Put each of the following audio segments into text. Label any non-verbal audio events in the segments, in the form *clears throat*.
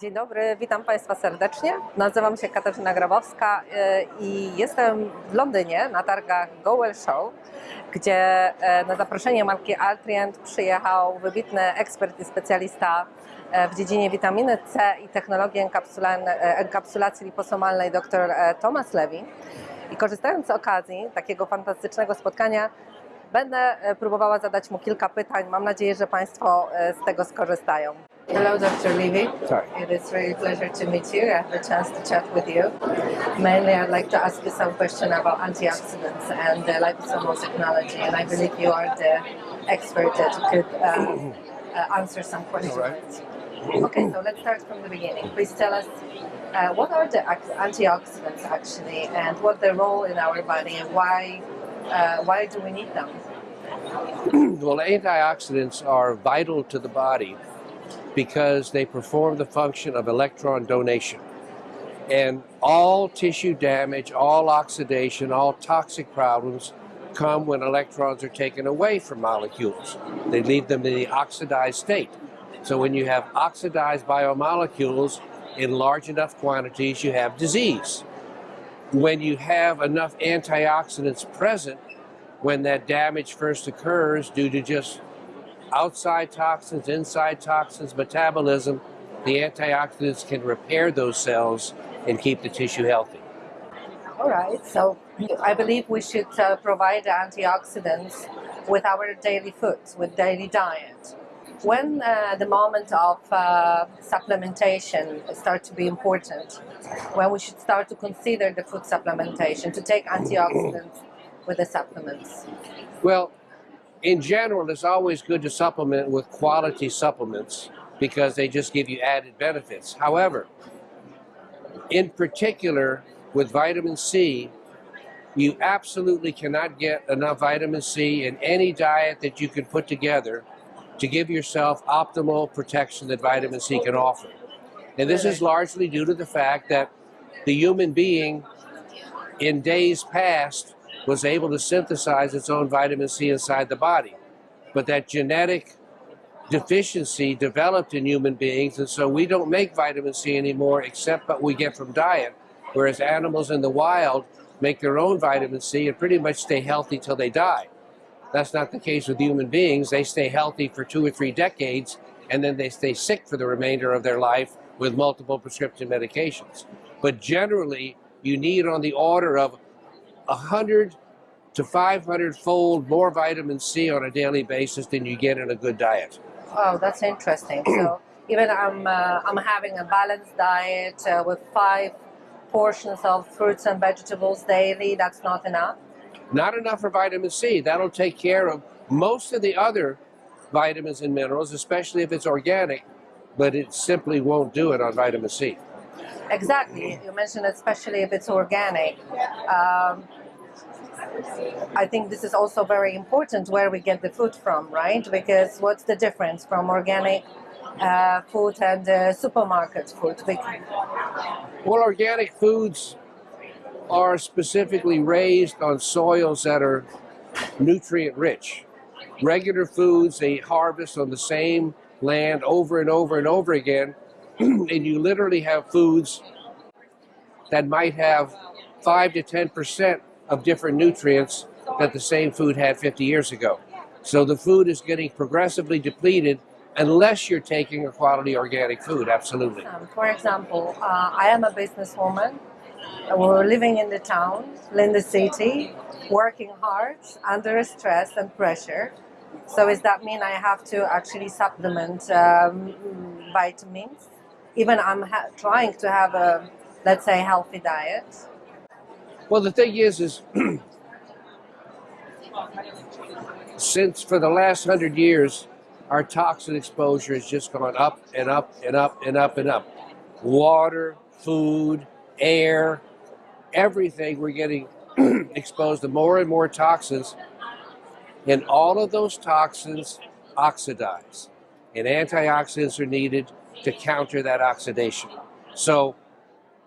Dzień dobry, witam Państwa serdecznie. Nazywam się Katarzyna Grabowska e, i jestem w Londynie na targach Goel Show, gdzie e, na zaproszenie marki Altrient przyjechał wybitny ekspert i specjalista e, w dziedzinie witaminy C i technologii e, enkapsulacji liposomalnej dr Thomas Levy. I korzystając z okazji takiego fantastycznego spotkania, będę próbowała zadać mu kilka pytań. Mam nadzieję, że Państwo z tego skorzystają. Hello, Dr. Levy. Sorry. It is really a pleasure to meet you. I have the chance to chat with you. Mainly, I'd like to ask you some question about antioxidants and the liposomal technology, and I believe you are the expert that could uh, uh, answer some questions. Okay, so let's start from the beginning. Please tell us uh, what are the antioxidants actually, and what their role in our body, and why uh, why do we need them? *clears throat* Well, antioxidants are vital to the body because they perform the function of electron donation. And all tissue damage, all oxidation, all toxic problems come when electrons are taken away from molecules. They leave them in the oxidized state. So when you have oxidized biomolecules in large enough quantities, you have disease. When you have enough antioxidants present, when that damage first occurs due to just outside toxins, inside toxins, metabolism, the antioxidants can repair those cells and keep the tissue healthy. All right, so I believe we should uh, provide the antioxidants with our daily food, with daily diet. When uh, the moment of uh, supplementation start to be important, when we should start to consider the food supplementation to take antioxidants with the supplements. Well, in general, it's always good to supplement with quality supplements because they just give you added benefits. However, in particular with vitamin C, you absolutely cannot get enough vitamin C in any diet that you can put together to give yourself optimal protection that vitamin C can offer. And this is largely due to the fact that the human being in days past was able to synthesize its own vitamin C inside the body. But that genetic deficiency developed in human beings, and so we don't make vitamin C anymore except what we get from diet, whereas animals in the wild make their own vitamin C and pretty much stay healthy till they die. That's not the case with human beings. They stay healthy for two or three decades, and then they stay sick for the remainder of their life with multiple prescription medications. But generally, you need on the order of 100 to 500 fold more vitamin C on a daily basis than you get in a good diet. Oh, that's interesting. So *clears throat* even I'm uh, I'm having a balanced diet uh, with five portions of fruits and vegetables daily. That's not enough. Not enough for vitamin C. That'll take care of most of the other vitamins and minerals, especially if it's organic, but it simply won't do it on vitamin C. Exactly. You mentioned especially if it's organic. Um, I think this is also very important where we get the food from, right? Because what's the difference from organic uh, food and uh, supermarket food? Well, organic foods are specifically raised on soils that are nutrient rich. Regular foods they harvest on the same land over and over and over again, *clears throat* and you literally have foods that might have 5 to 10% of different nutrients that the same food had 50 years ago. So the food is getting progressively depleted unless you're taking a quality organic food, absolutely. Um, for example, uh, I am a businesswoman. We're living in the town, in the city, working hard under stress and pressure. So does that mean I have to actually supplement um, vitamins? Even I'm trying to have a, let's say, healthy diet. Well, the thing is, is *clears throat* since for the last hundred years, our toxin exposure has just gone up and up and up and up and up. Water, food, air, everything, we're getting *clears throat* exposed to more and more toxins. And all of those toxins oxidize. And antioxidants are needed to counter that oxidation. So,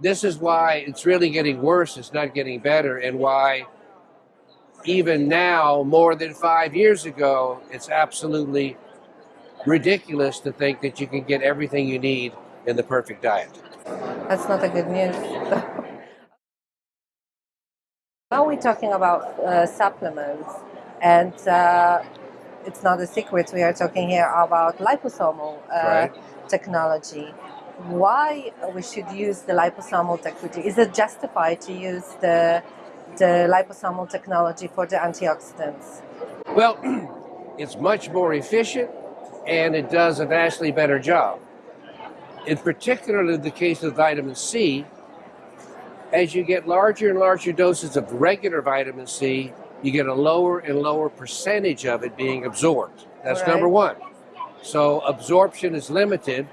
this is why it's really getting worse, it's not getting better, and why even now, more than five years ago, it's absolutely ridiculous to think that you can get everything you need in the perfect diet. That's not a good news. *laughs* now we're talking about uh, supplements, and uh, it's not a secret we are talking here about liposomal uh, Right. Technology. Why we should use the liposomal technology? Is it justified to use the the liposomal technology for the antioxidants? Well, *clears throat* it's much more efficient and it does a vastly better job. In particular, in the case of vitamin C, as you get larger and larger doses of regular vitamin C, you get a lower and lower percentage of it being absorbed. That's Right. number one. So absorption is limited,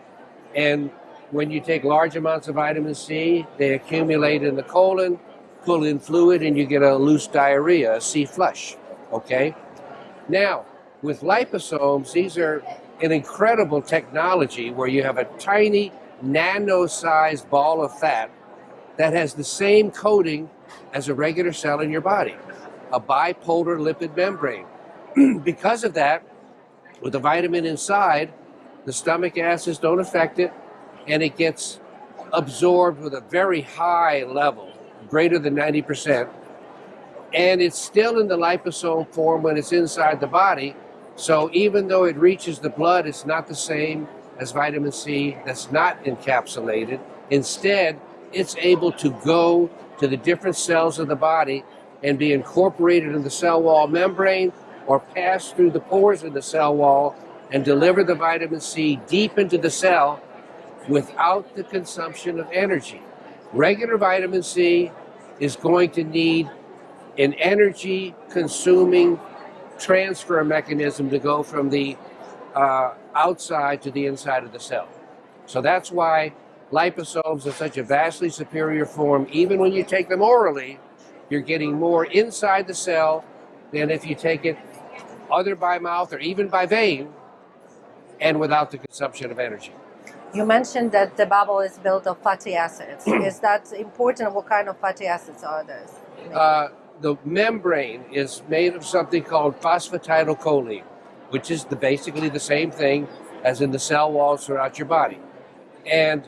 and when you take large amounts of vitamin C, they accumulate in the colon, pull in fluid, and you get a loose diarrhea, a C flush. Okay? Now, with liposomes, these are an incredible technology where you have a tiny nano-sized ball of fat that has the same coating as a regular cell in your body, a bipolar lipid membrane. *clears throat* because of that, with the vitamin inside, the stomach acids don't affect it, and it gets absorbed with a very high level, greater than 90%. And it's still in the liposome form when it's inside the body. So even though it reaches the blood, it's not the same as vitamin C that's not encapsulated. Instead, it's able to go to the different cells of the body and be incorporated in the cell wall membrane or pass through the pores of the cell wall and deliver the vitamin C deep into the cell without the consumption of energy. Regular vitamin C is going to need an energy consuming transfer mechanism to go from the uh, outside to the inside of the cell. So that's why liposomes are such a vastly superior form. Even when you take them orally, you're getting more inside the cell than if you take it either by mouth or even by vein and without the consumption of energy. You mentioned that the bubble is built of fatty acids. *clears throat* is that important? What kind of fatty acids are those? Uh, the membrane is made of something called phosphatidylcholine, which is the, basically the same thing as in the cell walls throughout your body. And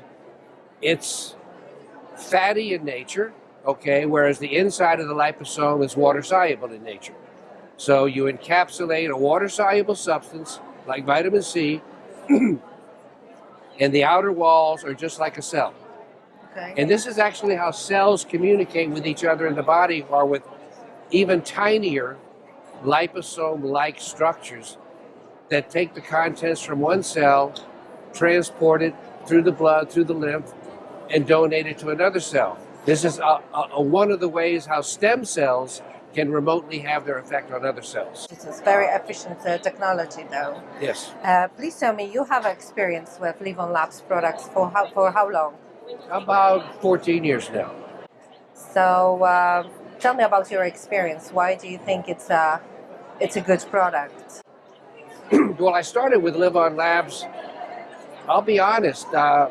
it's fatty in nature, okay, whereas the inside of the liposome is water soluble in nature. So you encapsulate a water soluble substance like vitamin C, *clears throat* and the outer walls are just like a cell. Okay. And this is actually how cells communicate with each other in the body or with even tinier liposome-like structures that take the contents from one cell, transport it through the blood, through the lymph, and donate it to another cell. This is a, a, a one of the ways how stem cells can remotely have their effect on other cells. This is very efficient uh, technology, though. Yes. Uh, please tell me, you have experience with LivOn Labs products for how for how long? About 14 years now. So uh, tell me about your experience. Why do you think it's a it's a good product? *clears throat* well, I started with LivOn Labs. I'll be honest, uh,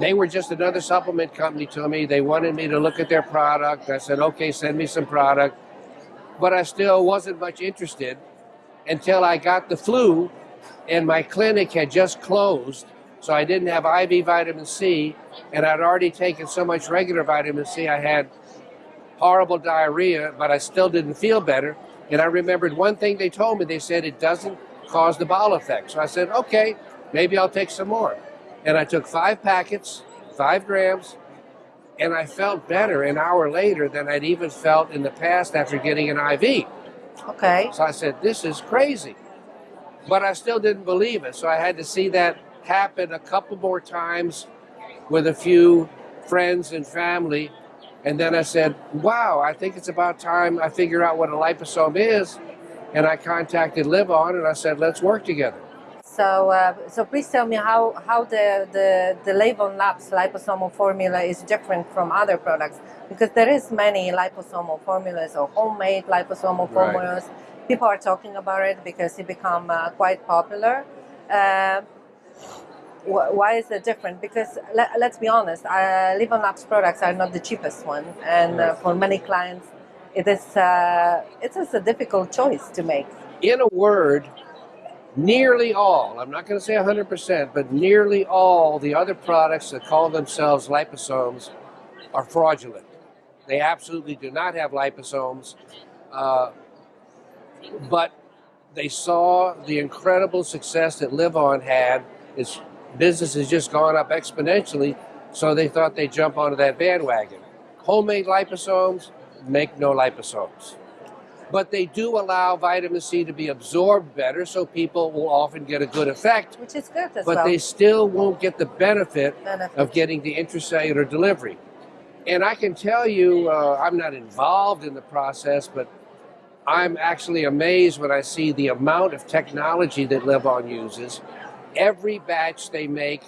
they were just another supplement company to me. They wanted me to look at their product. I said, okay, send me some product. But I still wasn't much interested until I got the flu and my clinic had just closed. So I didn't have IV vitamin C and I'd already taken so much regular vitamin C. I had horrible diarrhea, but I still didn't feel better. And I remembered one thing they told me. They said it doesn't cause the bowel effect. So I said, okay, maybe I'll take some more. And I took five packets, five grams, and I felt better an hour later than I'd even felt in the past after getting an IV. Okay. So I said, this is crazy. But I still didn't believe it. So I had to see that happen a couple more times with a few friends and family. And then I said, wow, I think it's about time I figure out what a liposome is. And I contacted LivOn and I said, let's work together. So uh, so please tell me how how the the the LivOn Labs liposomal formula is different from other products because there is many liposomal formulas or homemade liposomal Right. formulas. People are talking about it because it become uh, quite popular. Uh, wh- why is it different? Because let, let's be honest, uh, Labs products are not the cheapest one, and uh, for many clients, it is uh, it is a difficult choice to make. In a word, nearly all, I'm not going to say 100%, but nearly all the other products that call themselves liposomes are fraudulent. They absolutely do not have liposomes, uh, but they saw the incredible success that LivOn had. Its business has just gone up exponentially, so they thought they'd jump onto that bandwagon. Homemade liposomes make no liposomes but they do allow vitamin C to be absorbed better, so people will often get a good effect, Which is good as but well. they still won't get the benefit Benefit. of getting the intracellular delivery. And I can tell you, uh, I'm not involved in the process, but I'm actually amazed when I see the amount of technology that LivOn uses. Every batch they make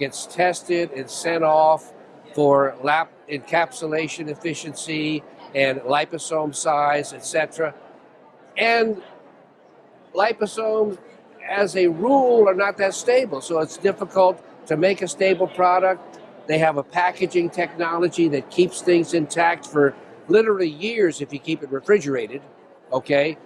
gets tested and sent off for lap encapsulation efficiency and liposome size, etc. And liposomes, as a rule, are not that stable, so it's difficult to make a stable product. They have a packaging technology that keeps things intact for literally years if you keep it refrigerated, okay?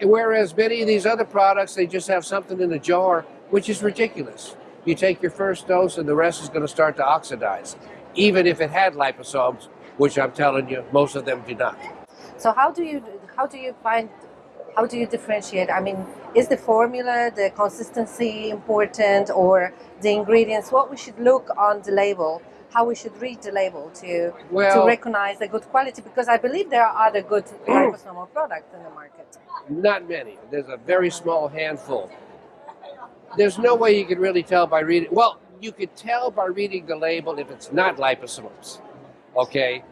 And whereas many of these other products, they just have something in a jar, which is ridiculous. You take your first dose and the rest is going to start to oxidize, even if it had liposomes, which I'm telling you, most of them do not. So how do you how do you find how do you differentiate? I mean, is the formula, the consistency important, or the ingredients? What we should look on the label, how we should read the label to Well- to recognize the good quality? Because I believe there are other good *clears throat* liposomal products in the market. Not many. There's a very small handful. There's no way you can really tell by reading. Well, you could tell by reading the label if it's not liposomes, okay?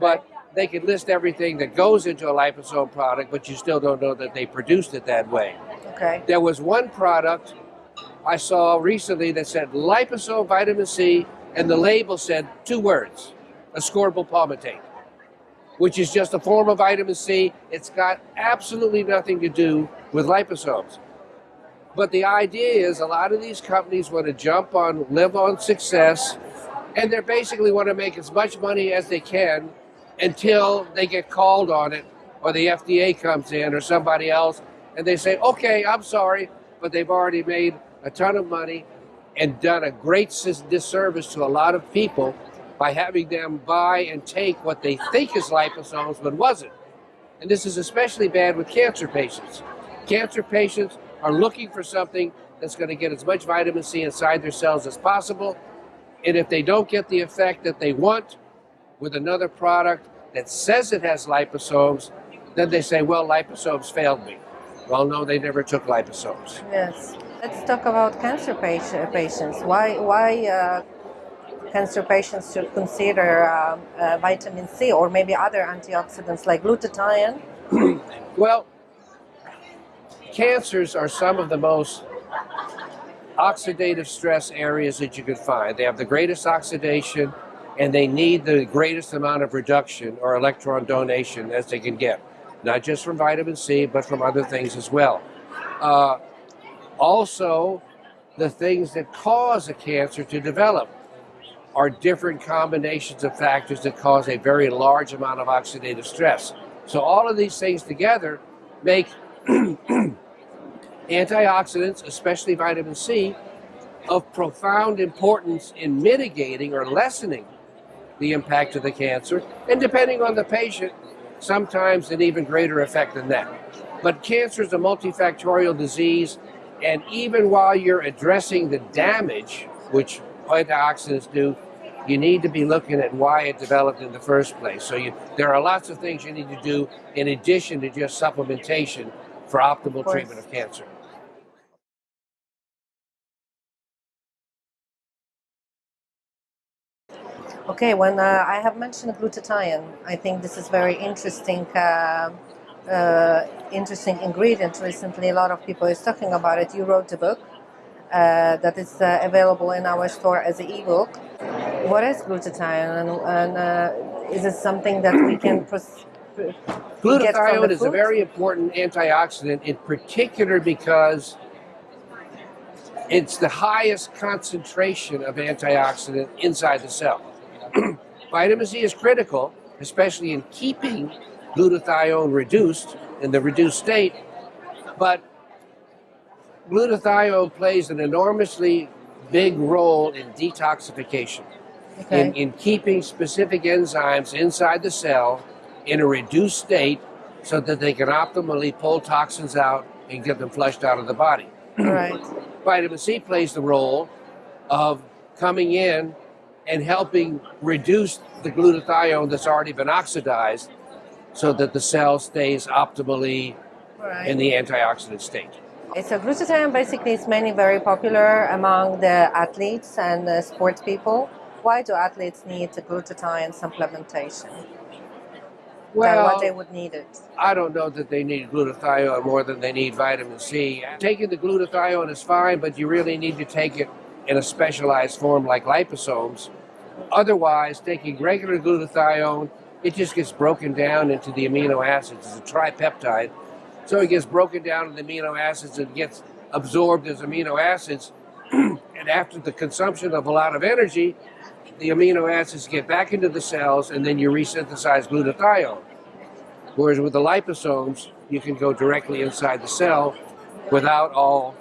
But they could list everything that goes into a liposome product, but you still don't know that they produced it that way. Okay. There was one product I saw recently that said liposome vitamin C, and the label said two words ascorbyl palmitate, which is just a form of vitamin C. It's got absolutely nothing to do with liposomes. But the idea is a lot of these companies want to jump on, LivOn success, and they basically want to make as much money as they can until they get called on it or the FDA comes in or somebody else and they say, okay, I'm sorry, but they've already made a ton of money and done a great disservice to a lot of people by having them buy and take what they think is liposomes but wasn't. And this is especially bad with cancer patients. Cancer patients are looking for something that's going to get as much vitamin C inside their cells as possible. And if they don't get the effect that they want with another product that says it has liposomes, then they say, well, liposomes failed me. Well, no, they never took liposomes. Yes. Let's talk about cancer patients. Why why uh, cancer patients should consider uh, uh, vitamin C or maybe other antioxidants like glutathione? *clears throat* Well, cancers are some of the most oxidative stress areas that you can find. They have the greatest oxidation and they need the greatest amount of reduction or electron donation as they can get, not just from vitamin C, but from other things as well. Uh, also, the things that cause a cancer to develop are different combinations of factors that cause a very large amount of oxidative stress. So all of these things together make *clears throat* antioxidants, especially vitamin C, of profound importance in mitigating or lessening the impact of the cancer, and depending on the patient, sometimes an even greater effect than that. But cancer is a multifactorial disease, and even while you're addressing the damage, which antioxidants do, you need to be looking at why it developed in the first place. So you, there are lots of things you need to do in addition to just supplementation for optimal course. treatment of cancer. Okay, when uh, I have mentioned glutathione, I think this is very interesting. Uh, uh, interesting ingredient. Recently, a lot of people is talking about it. You wrote a book uh, that is uh, available in our store as an ebook. What is glutathione, and, and uh, is it something that we can pros- get from Glutathione is a very important antioxidant, in particular because it's the highest concentration of antioxidant inside the cell. *clears throat* Vitamin C is critical, especially in keeping glutathione reduced in the reduced state, but glutathione plays an enormously big role in detoxification, Okay. in, in keeping specific enzymes inside the cell in a reduced state so that they can optimally pull toxins out and get them flushed out of the body. right. *clears throat* Vitamin C plays the role of coming in and helping reduce the glutathione that's already been oxidized so that the cell stays optimally Right. in the antioxidant state. So glutathione basically is mainly very popular among the athletes and the sports people. Why do athletes need the glutathione supplementation? Than what they would need it. I don't know that they need glutathione more than they need vitamin C. Taking the glutathione is fine, but you really need to take it in a specialized form like liposomes. Otherwise, taking regular glutathione, it just gets broken down into the amino acids. It's a tripeptide. So it gets broken down into the amino acids and gets absorbed as amino acids. *clears throat* and after the consumption of a lot of energy, the amino acids get back into the cells and then you resynthesize glutathione. Whereas with the liposomes, you can go directly inside the cell without all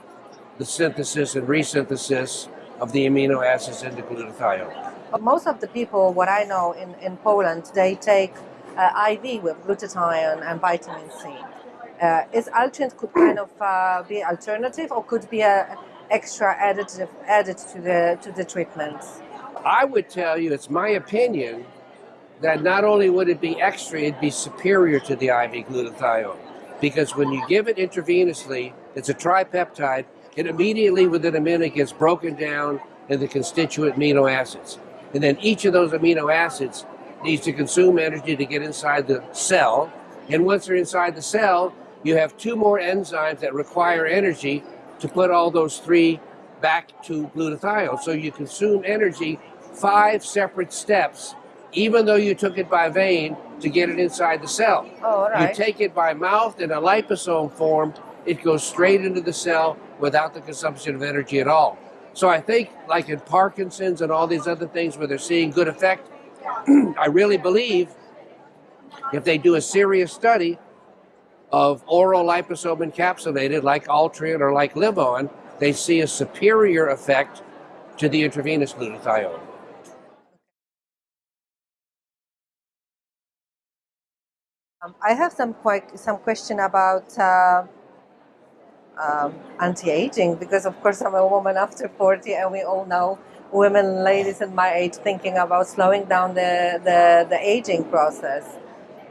the synthesis and resynthesis of the amino acids into glutathione. Most of the people, what I know in, in Poland, they take uh, IV with glutathione and vitamin C. Uh, is Altrient could kind of uh, be alternative or could be a extra additive added to the to the treatments? I would tell you, it's my opinion, that not only would it be extra, it'd be superior to the IV glutathione. Because when you give it intravenously, it's a tripeptide, it immediately within a minute gets broken down into constituent amino acids. And then each of those amino acids needs to consume energy to get inside the cell. And once they're inside the cell, you have two more enzymes that require energy to put all those three back to glutathione. So you consume energy five separate steps, even though you took it by vein to get it inside the cell. Oh, all right. You take it by mouth in a liposome form, it goes straight into the cell without the consumption of energy at all. So I think, like in Parkinson's and all these other things where they're seeing good effect, *clears throat* I really believe if they do a serious study of oral liposome encapsulated, like Altrient or like LivOn, they see a superior effect to the intravenous glutathione. Um, I have some que- some question about uh, um, anti-aging because, of course, I'm a woman after 40, and we all know women, ladies in my age, thinking about slowing down the the, the aging process.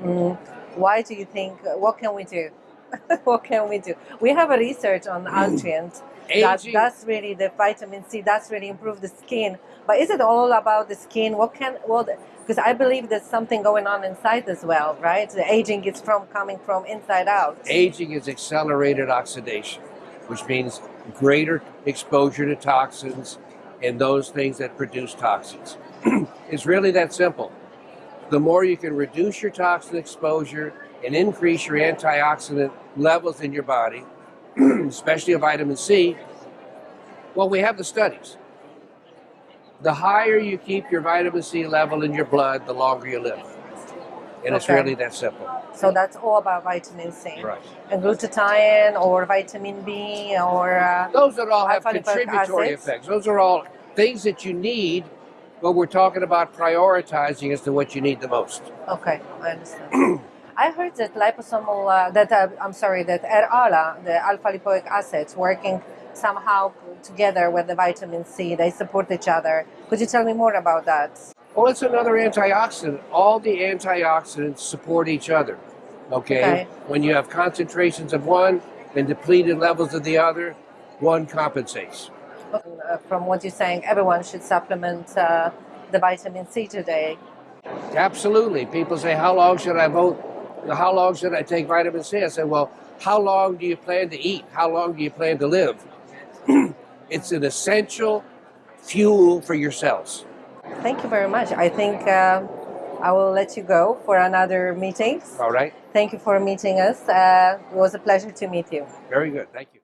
Mm, why do you think? What can we do? *laughs* what can we do? We have a research on mm. Altrient that Aging- does really the vitamin C That's really improve the skin. But is it all about the skin? What can well? Because I believe there's something going on inside as well, right? The aging is from coming from inside out. Aging is accelerated oxidation, which means greater exposure to toxins and those things that produce toxins. *clears throat* it's really that simple. The more you can reduce your toxin exposure and increase your antioxidant levels in your body, *clears throat* especially of vitamin C, well, we have the studies. The higher you keep your vitamin C level in your blood, the longer you live. And it's really that simple. So that's all about vitamin C. Right. And glutathione or vitamin B or uh, Those that all have contributory acids. effects. Those are all things that you need, but we're talking about prioritizing as to what you need the most. okay, I understand. *clears throat* I heard that liposomal uh, that uh, I'm sorry that ALA, the alpha lipoic acids, working somehow together with the vitamin C. They support each other. Could you tell me more about that? Well, it's another antioxidant. All the antioxidants support each other. Okay? Okay. When you have concentrations of one and depleted levels of the other, one compensates. Uh, from what you're saying, everyone should supplement uh, the vitamin C today. Absolutely. People say, How long should I vote? How long should I take vitamin C? I said, Well, how long do you plan to eat? How long do you plan to live? *clears throat* it's an essential fuel for your cells. Thank you very much. I think uh, I will let you go for another meeting. All right? Thank you for meeting us. Uh, it was a pleasure to meet you. Very good. Thank you.